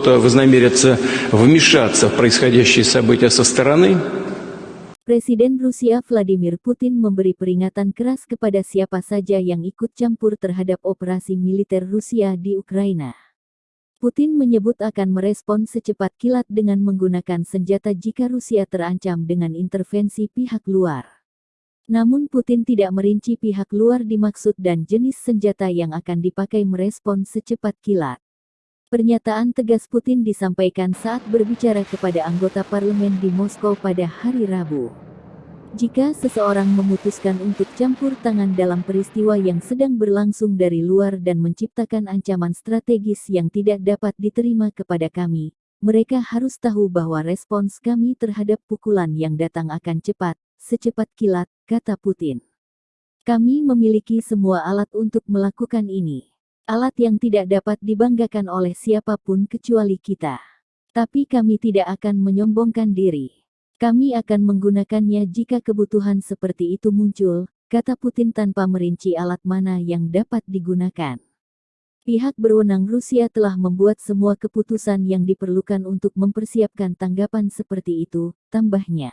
кто-то вознамерится вмешаться в происходящие события со стороны, Presiden Rusia Vladimir Putin memberi peringatan keras kepada siapa saja yang ikut campur terhadap operasi militer Rusia di Ukraina. Putin menyebut akan merespon secepat kilat dengan menggunakan senjata jika Rusia terancam dengan intervensi pihak luar. Namun Putin tidak merinci pihak luar dimaksud dan jenis senjata yang akan dipakai merespon secepat kilat. Pernyataan tegas Putin disampaikan saat berbicara kepada anggota parlemen di Moskow pada hari Rabu. Jika seseorang memutuskan untuk campur tangan dalam peristiwa yang sedang berlangsung dari luar dan menciptakan ancaman strategis yang tidak dapat diterima kepada kami, mereka harus tahu bahwa respons kami terhadap pukulan yang datang akan cepat, secepat kilat, kata Putin. Kami memiliki semua alat untuk melakukan ini. Alat yang tidak dapat dibanggakan oleh siapa pun kecuali kita. Tapi kami tidak akan menyombongkan diri. Kami akan menggunakannya jika kebutuhan seperti itu muncul, kata Putin tanpa merinci alat mana yang dapat digunakan. Pihak berwenang Rusia telah membuat semua keputusan yang diperlukan untuk mempersiapkan tanggapan seperti itu, tambahnya.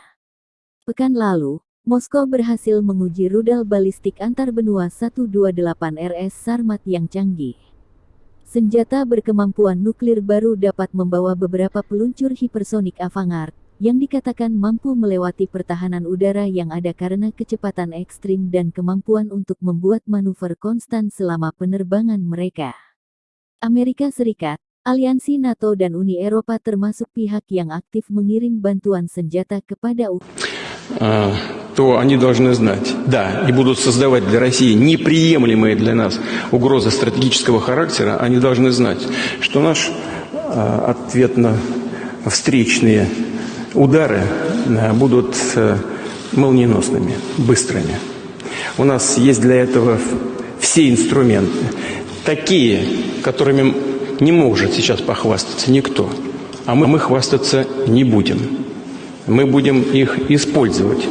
Pekan lalu, Moskow berhasil menguji rudal balistik antar benua 128 RS Sarmat yang canggih. Senjata berkemampuan nuklir baru dapat membawa beberapa peluncur hipersonik Avangard, yang dikatakan mampu melewati pertahanan udara yang ada karena kecepatan ekstrim dan kemampuan untuk membuat manuver konstan selama penerbangan mereka. Amerika Serikat, Aliansi NATO dan Uni Eropa termasuk pihak yang aktif mengirim bantuan senjata kepada Ukraina. То они должны знать, да, и будут создавать для России неприемлемые для нас угрозы стратегического характера, они должны знать, что наш э, ответно-встречные удары э, будут э, молниеносными, быстрыми. У нас есть для этого все инструменты, такие, которыми не может сейчас похвастаться никто, а мы, мы хвастаться не будем. Мы будем их использовать.